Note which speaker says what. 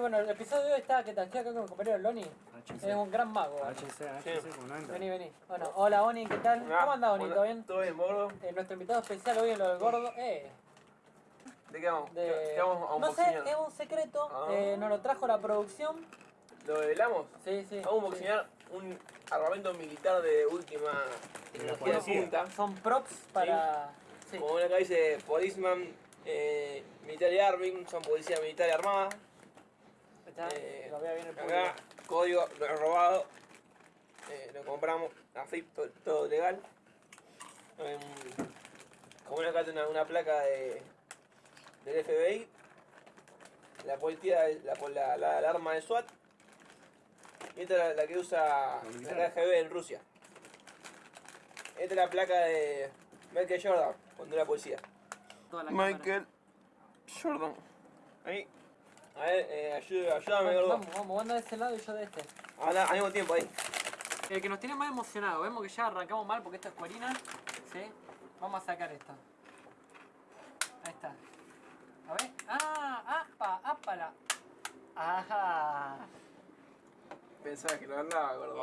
Speaker 1: bueno, el episodio de hoy está, ¿qué tal? Estoy acá con mi compañero Loni.
Speaker 2: HC.
Speaker 1: Es un gran mago.
Speaker 2: HC, HC, entra.
Speaker 1: Vení, vení. Bueno, hola Oni, ¿qué tal? ¿Cómo andás, Oni? ¿Todo bien?
Speaker 3: Todo bien, gordo.
Speaker 1: Eh, nuestro invitado especial hoy en lo del gordo. Eh,
Speaker 3: ¿De qué vamos?
Speaker 1: de...
Speaker 3: ¿Qué vamos a un
Speaker 1: no sé, es un secreto.
Speaker 3: Ah.
Speaker 1: Eh, nos lo trajo la producción.
Speaker 3: ¿Lo velamos?
Speaker 1: Sí, sí.
Speaker 3: Vamos a boxear un armamento militar de última tecnología de punta.
Speaker 1: Son props para. Sí.
Speaker 3: Como acá dice Policeman, eh, Military Arming, son policía militar y armada.
Speaker 1: Está,
Speaker 3: Eh,
Speaker 1: lo vea bien el público.
Speaker 3: acá, código, lo he robado. Eh, lo compramos, a FIP, todo, todo legal. Em, como acá tiene una, una placa de, del FBI. La policía, la, la, la, la arma de SWAT. Y esta es la, la que usa la. KGB en Rusia. Esta es la placa de Michael Jordan, cuando era policía. Michael Jordan. Ahí. A ver, eh, ayúdame, gordo.
Speaker 1: vamos, vamos, vos andás de ese lado y yo de este.
Speaker 3: Ahora, al mismo tiempo ahí.
Speaker 1: El que nos tiene más emocionado, vemos que ya arrancamos mal porque esta es cuerina. ¿Sí? Vamos a sacar esto. Ahí está. A ver. ¡Ah! ¡Apa! ¡Apala! ¡Ajá!
Speaker 3: Pensaba que lo andaba, gordo.